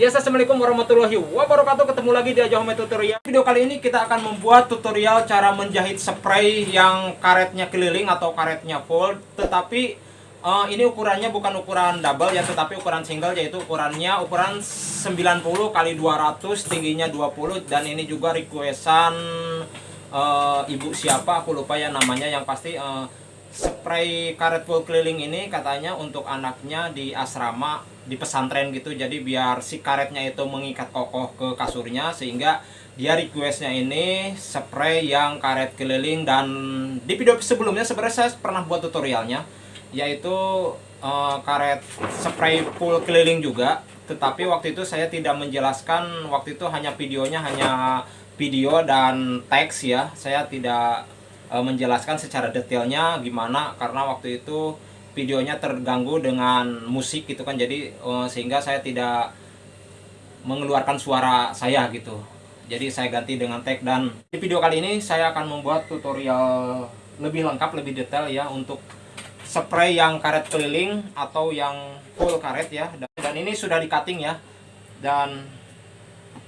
Yes, Assalamualaikum warahmatullahi wabarakatuh. Ketemu lagi di Ajo Home Tutorial. Video kali ini kita akan membuat tutorial cara menjahit spray yang karetnya keliling atau karetnya full Tetapi uh, ini ukurannya bukan ukuran double ya Tetapi ukuran single yaitu ukurannya ukuran 90 kali 200 tingginya 20 Dan ini juga requestan uh, ibu siapa aku lupa ya namanya. Yang pasti uh, spray karet full keliling ini katanya untuk anaknya di asrama di pesantren gitu. Jadi biar si karetnya itu mengikat kokoh ke kasurnya sehingga dia requestnya ini spray yang karet keliling. Dan di video sebelumnya sebenarnya saya pernah buat tutorialnya yaitu uh, karet spray full keliling juga. Tetapi waktu itu saya tidak menjelaskan waktu itu hanya videonya hanya video dan teks ya. Saya tidak e, menjelaskan secara detailnya gimana karena waktu itu videonya terganggu dengan musik gitu kan. Jadi e, sehingga saya tidak mengeluarkan suara saya gitu. Jadi saya ganti dengan tag dan di video kali ini saya akan membuat tutorial lebih lengkap lebih detail ya untuk spray yang karet keliling atau yang full karet ya. Dan ini sudah di cutting ya. Dan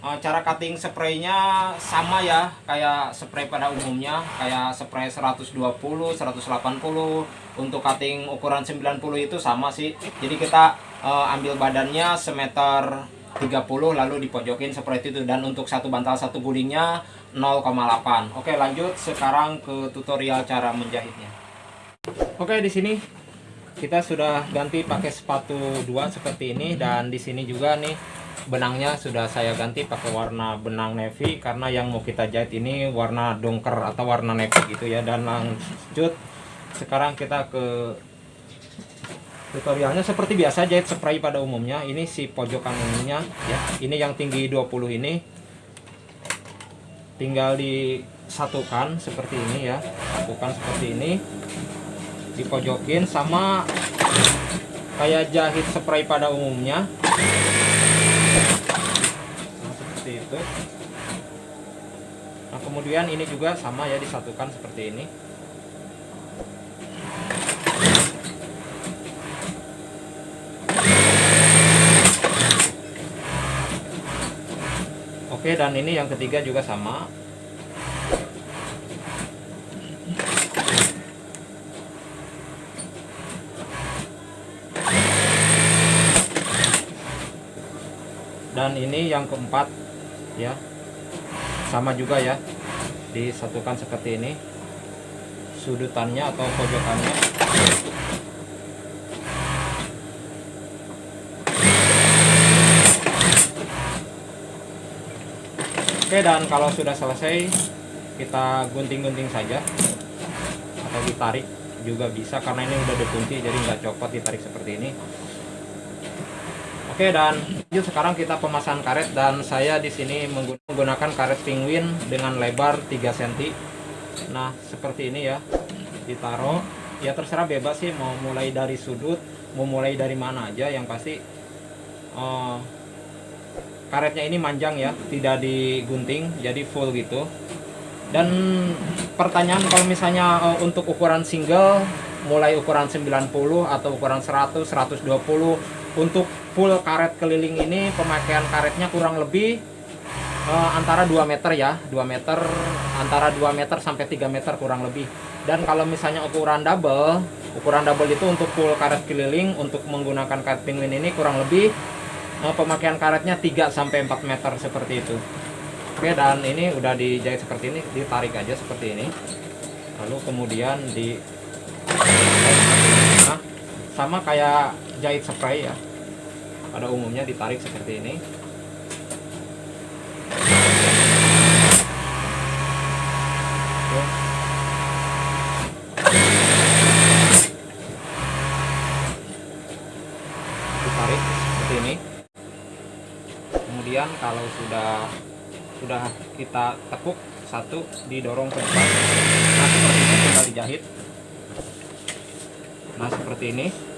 cara cutting spraynya sama ya kayak spray pada umumnya kayak spray 120 180 untuk cutting ukuran 90 itu sama sih. Jadi kita uh, ambil badannya semeter 30 lalu dipojokin seperti itu. Dan untuk satu bantal satu gulingnya 0,8 oke lanjut sekarang ke tutorial cara menjahitnya. Oke di sini kita sudah ganti pakai sepatu dua seperti ini. Dan di sini juga nih benangnya sudah saya ganti pakai warna benang navy karena yang mau kita jahit ini warna dongker atau warna navy gitu ya. Dan lanjut sekarang kita ke tutorialnya. Seperti biasa jahit spray pada umumnya. Ini si pojokan ininya ya. Ini yang tinggi 20 ini. Tinggal disatukan seperti ini ya. Satukan seperti ini. Dipojokin sama kayak jahit spray pada umumnya itu. Nah kemudian ini juga sama ya disatukan seperti ini. Oke dan ini yang ketiga juga sama dan ini yang keempat ya. Sama juga ya disatukan seperti ini. Sudutannya atau pojokannya. Oke dan kalau sudah selesai kita gunting-gunting saja. Atau ditarik juga bisa karena ini udah dikunci jadi nggak copot ditarik seperti ini Oke dan yuk sekarang kita pemasangan karet dan saya di sini menggunakan karet penguin dengan lebar 3 cm. Nah seperti ini ya ditaruh. Ya terserah bebas sih mau mulai dari sudut mau mulai dari mana aja. Yang pasti uh, karetnya ini manjang ya tidak digunting jadi full gitu. Dan pertanyaan kalau misalnya uh, untuk ukuran single mulai ukuran 90 atau ukuran 100 120 untuk full karet keliling ini pemakaian karetnya kurang lebih uh, antara 2 meter ya. 2 meter antara 2 meter sampai 3 meter kurang lebih. Dan kalau misalnya ukuran double ukuran double itu untuk full karet keliling untuk menggunakan karet penguin ini kurang lebih uh, pemakaian karetnya 3 sampai 4 meter seperti itu. Oke dan ini udah dijahit seperti ini ditarik aja seperti ini. Lalu kemudian di nah, sama kayak jahit spray ya pada umumnya ditarik seperti ini. Ditarik seperti ini. Kemudian kalau sudah sudah kita tekuk satu didorong ke depan. Nah seperti ini tinggal dijahit. Nah seperti ini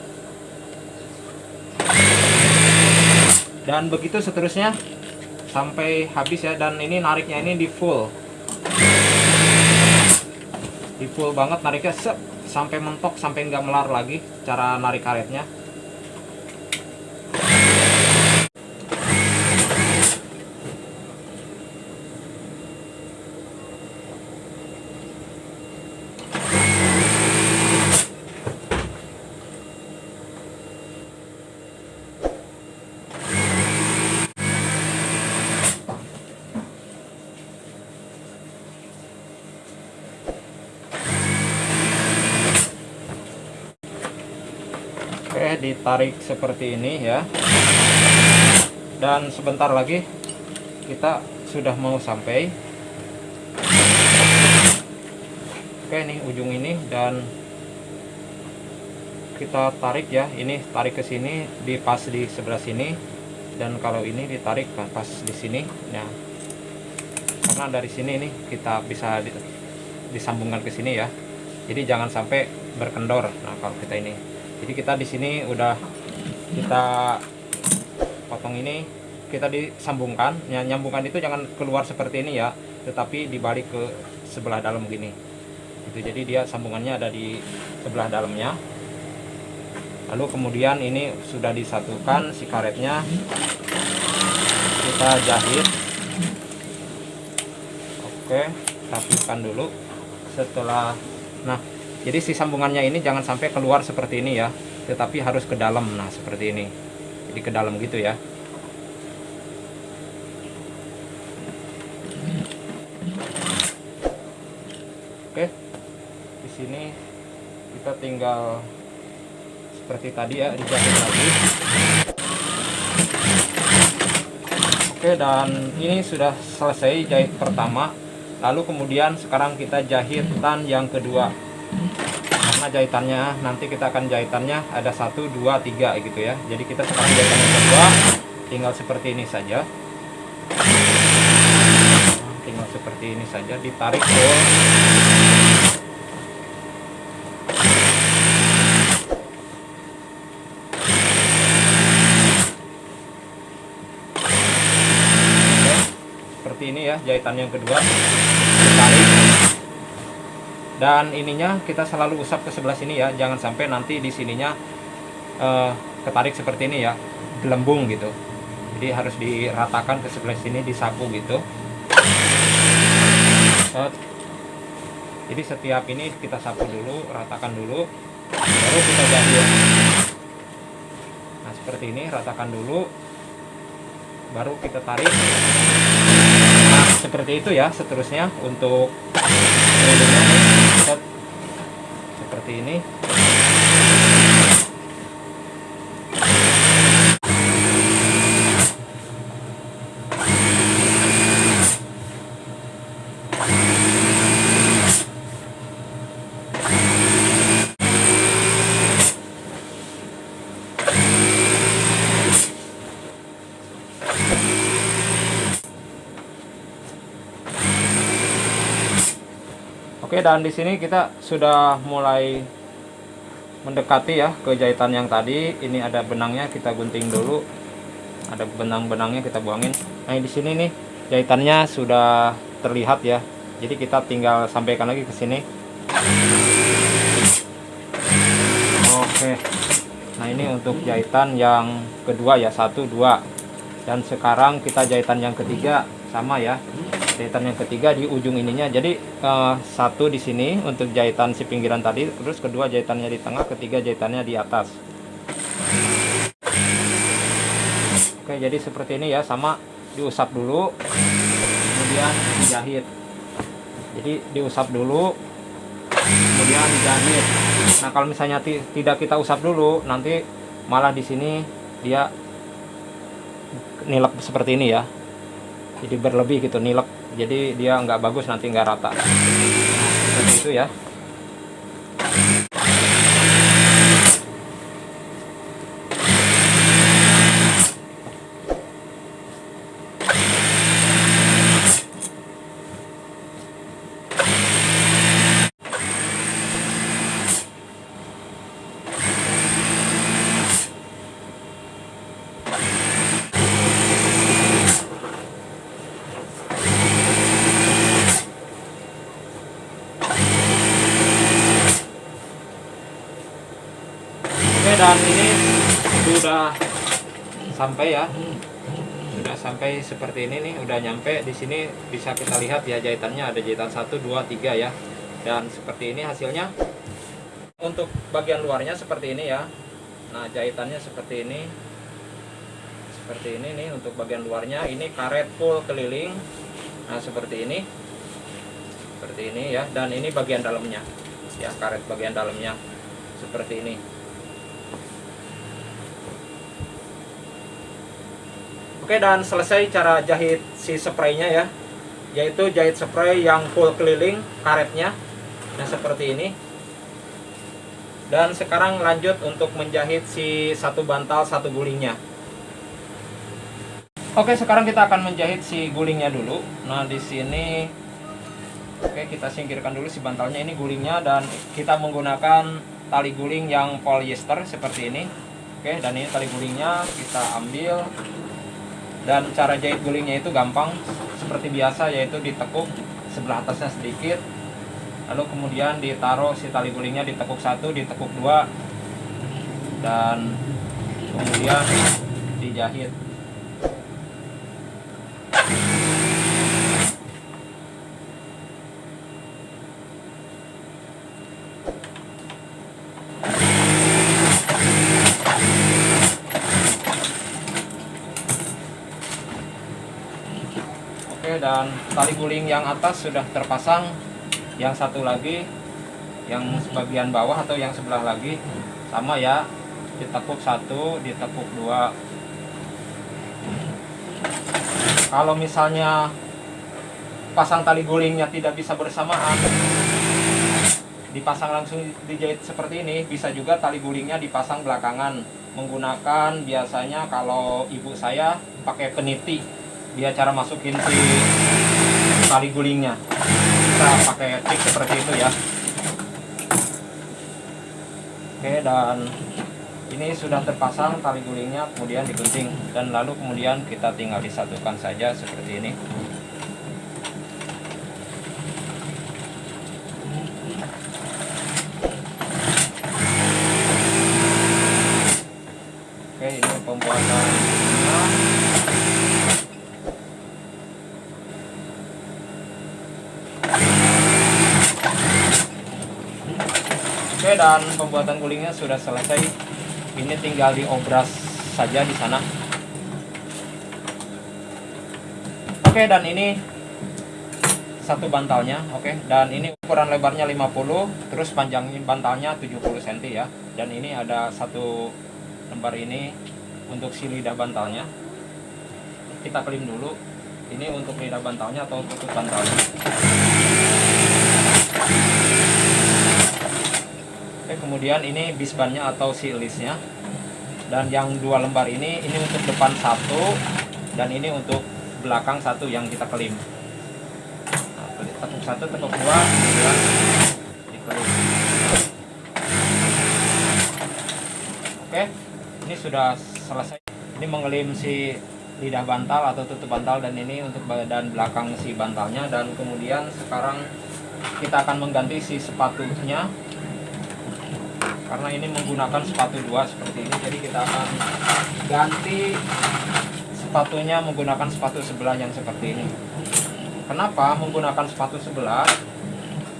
dan begitu seterusnya sampai habis ya. Dan ini nariknya ini di full. Di full banget nariknya. Sampai mentok sampai nggak melar lagi cara narik karetnya Ditarik seperti ini ya. Dan sebentar lagi kita sudah mau sampai. Oke, nih ujung ini dan kita tarik ya. Ini tarik ke sini, di pas di sebelah sini. Dan kalau ini ditarik pas di sini. Nah, karena dari sini nih kita bisa disambungkan ke sini ya. Jadi jangan sampai berkendor. Nah, kalau kita ini jadi kita di sini udah kita potong ini kita disambungkan. Ya, nyambungkan itu jangan keluar seperti ini ya tetapi dibalik ke sebelah dalam gini. Itu jadi dia sambungannya ada di sebelah dalamnya. Lalu kemudian ini sudah disatukan si karetnya. Kita jahit. Oke rapikan dulu. Setelah nah jadi si sambungannya ini jangan sampai keluar seperti ini ya tetapi harus ke dalam. Nah seperti ini. Jadi ke dalam gitu ya. Oke. Di sini kita tinggal seperti tadi ya dijahit lagi. Oke dan ini sudah selesai jahit pertama. Lalu kemudian sekarang kita jahitan yang kedua karena jahitannya nanti kita akan jahitannya ada satu dua tiga gitu ya. Jadi kita sekarang jahitan yang kedua tinggal seperti ini saja. Tinggal seperti ini saja ditarik ke seperti ini ya jahitan yang kedua. Ditarik dan ininya kita selalu usap ke sebelah sini ya jangan sampai nanti di sininya uh, ketarik seperti ini ya gelembung gitu. Jadi harus diratakan ke sebelah sini disapu gitu. Uh, jadi setiap ini kita sapu dulu ratakan dulu baru kita jahit. Nah seperti ini ratakan dulu baru kita tarik. Nah seperti itu ya seterusnya untuk seperti ini Oke dan di sini kita sudah mulai mendekati ya ke jahitan yang tadi. Ini ada benangnya kita gunting dulu. Ada benang-benangnya kita buangin. Nah di sini nih jahitannya sudah terlihat ya. Jadi kita tinggal sampaikan lagi ke sini. Oke. Nah ini untuk jahitan yang kedua ya satu dua. Dan sekarang kita jahitan yang ketiga sama ya. Jahitan yang ketiga di ujung ininya. Jadi uh, satu di sini untuk jahitan si pinggiran tadi terus kedua jahitannya di tengah ketiga jahitannya di atas. Oke jadi seperti ini ya sama diusap dulu kemudian dijahit. Jadi diusap dulu kemudian dijahit. Nah kalau misalnya tidak kita usap dulu nanti malah di sini dia nilek seperti ini ya jadi berlebih gitu nilek. Jadi dia nggak bagus nanti nggak rata. Seperti itu ya dan ini sudah sampai ya. Sudah sampai seperti ini nih udah nyampe. Di sini bisa kita lihat ya jahitannya ada jahitan 1 2 3 ya. Dan seperti ini hasilnya. Untuk bagian luarnya seperti ini ya. Nah jahitannya seperti ini. Seperti ini nih untuk bagian luarnya. Ini karet full keliling. Nah seperti ini. Seperti ini ya. Dan ini bagian dalamnya. Ya karet bagian dalamnya. Seperti ini Oke dan selesai cara jahit si spraynya ya. Yaitu jahit spray yang full keliling karetnya. Nah seperti ini. Dan sekarang lanjut untuk menjahit si satu bantal satu gulingnya. Oke sekarang kita akan menjahit si gulingnya dulu. Nah di sini Oke kita singkirkan dulu si bantalnya. Ini gulingnya Dan kita menggunakan tali guling yang polyester seperti ini. Oke dan ini tali gulingnya kita ambil dan cara jahit gulingnya itu gampang seperti biasa yaitu ditekuk sebelah atasnya sedikit. Lalu kemudian ditaruh si tali gulingnya ditekuk satu ditekuk dua dan kemudian dijahit dan tali guling yang atas sudah terpasang. Yang satu lagi yang sebagian bawah atau yang sebelah lagi. Sama ya ditekuk satu ditekuk dua. Kalau misalnya pasang tali gulingnya tidak bisa bersamaan dipasang langsung dijahit seperti ini bisa juga tali gulingnya dipasang belakangan. Menggunakan biasanya kalau ibu saya pakai peniti dia cara masukin si tali gulingnya. Kita pakai trik seperti itu ya. Oke dan ini sudah terpasang tali gulingnya kemudian digunting. Dan lalu kemudian kita tinggal disatukan saja seperti ini oke ini pembuatan Oke dan pembuatan gulingnya sudah selesai. Ini tinggal diobras saja di sana. Oke dan ini satu bantalnya, oke. Dan ini ukuran lebarnya 50, terus panjang bantalnya 70 cm ya. Dan ini ada satu lembar ini untuk si lidah bantalnya. Kita klim dulu. Ini untuk lidah bantalnya atau tutup bantalnya. Oke, kemudian ini bisbannya atau silisnya. Dan yang dua lembar ini, ini untuk depan satu, dan ini untuk belakang satu yang kita kelim. Nah, tekuk satu, tekuk dua, kemudian dikelim. Oke, ini sudah selesai. Ini mengelim si lidah bantal atau tutup bantal dan ini untuk badan belakang si bantalnya dan kemudian sekarang kita akan mengganti si sepatunya karena ini menggunakan sepatu dua seperti ini jadi kita akan ganti sepatunya menggunakan sepatu sebelah yang seperti ini. Kenapa menggunakan sepatu sebelah?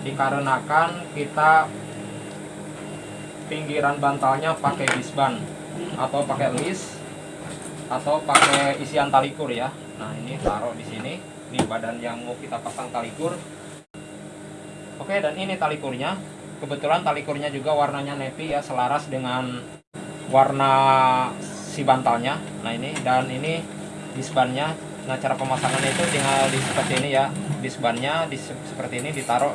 Dikarenakan kita pinggiran bantalnya pakai disban atau pakai list atau pakai isian talikur ya. Nah ini taruh di sini ini badan yang mau kita pasang talikur. Oke dan ini talikurnya kebetulan tali kurnya juga warnanya navy ya selaras dengan warna si bantalnya. Nah ini dan ini disbannya. Nah cara pemasangannya itu tinggal di seperti ini ya. Disbannya di seperti ini ditaruh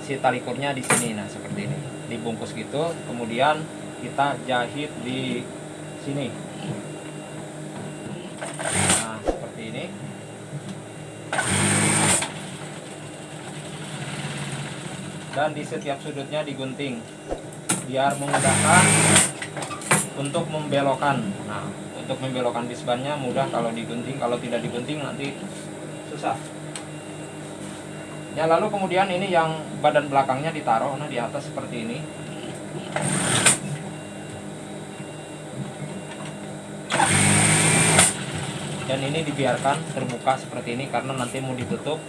si tali kurnya di sini. Nah seperti ini. Dibungkus gitu kemudian kita jahit di sini nah seperti ini dan di setiap sudutnya digunting. Biar memudahkan untuk membelokkan. Nah untuk membelokkan disbannya mudah kalau digunting. Kalau tidak digunting nanti susah. Ya lalu kemudian ini yang badan belakangnya ditaruh. Nah di atas seperti ini. Dan ini dibiarkan terbuka seperti ini karena nanti mau ditutup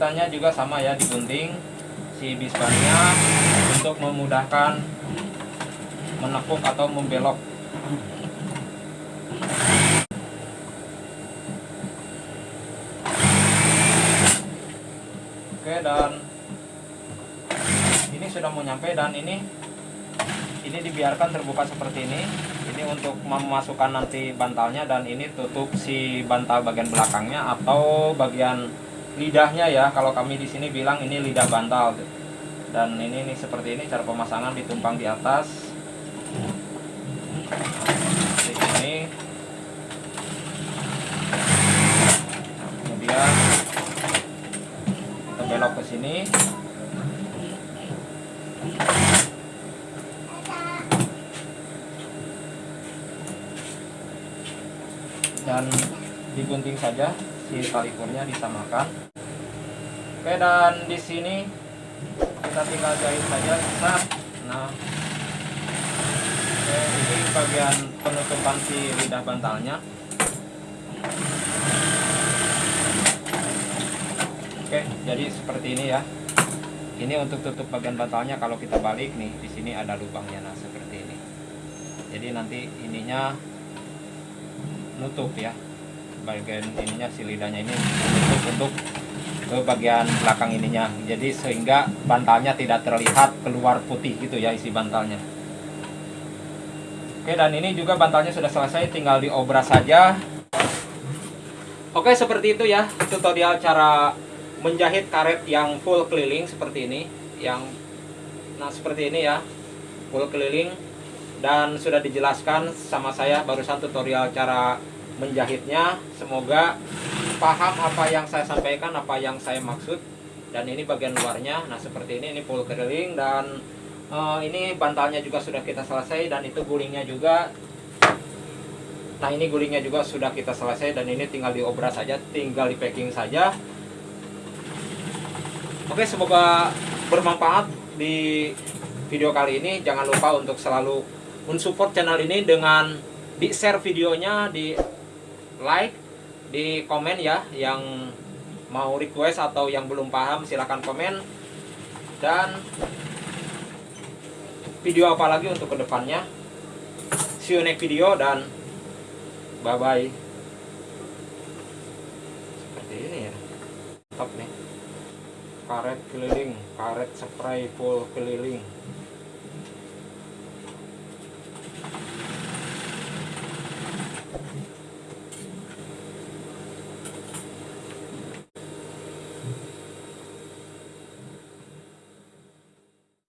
Sudutannya juga sama ya digunting si bisbannya untuk memudahkan menekuk atau membelok. Oke dan ini sudah mau nyampe dan ini ini dibiarkan terbuka seperti ini. Ini untuk memasukkan nanti bantalnya dan ini tutup si bantal bagian belakangnya atau bagian lidahnya ya. Kalau kami di sini bilang ini lidah bantal dan ini nih seperti ini cara pemasangan ditumpang di atas. Di sini. Kemudian kita belok ke sini. Dan digunting saja si tali kurnya disamakan oke dan di sini kita tinggal jahit saja. Nah nah. Oke ini bagian penutupan si lidah bantalnya. Oke jadi seperti ini ya. Ini untuk tutup bagian bantalnya kalau kita balik nih di sini ada lubangnya. Nah seperti ini. Jadi nanti ininya nutup ya. Bagian ininya si lidahnya ini untuk ke bagian belakang ininya. Jadi sehingga bantalnya tidak terlihat keluar putih gitu ya isi bantalnya. Oke dan ini juga bantalnya sudah selesai tinggal diobras saja. Oke seperti itu ya tutorial cara menjahit karet yang full keliling seperti ini yang nah seperti ini ya full keliling. Dan sudah dijelaskan sama saya barusan tutorial cara menjahitnya. Semoga paham apa yang saya sampaikan apa yang saya maksud dan ini bagian luarnya. Nah seperti ini ini full keliling dan uh, ini bantalnya juga sudah kita selesai dan itu gulingnya juga. Nah ini gulingnya juga sudah kita selesai dan ini tinggal diobras saja tinggal di packing saja. Oke semoga bermanfaat di video kali ini. Jangan lupa untuk selalu mensupport channel ini dengan di share videonya di like di komen ya yang mau request atau yang belum paham silahkan komen. Dan video apa lagi untuk ke depannya? See you next video dan bye bye seperti ini ya. Top nih. Karet keliling karet spray full keliling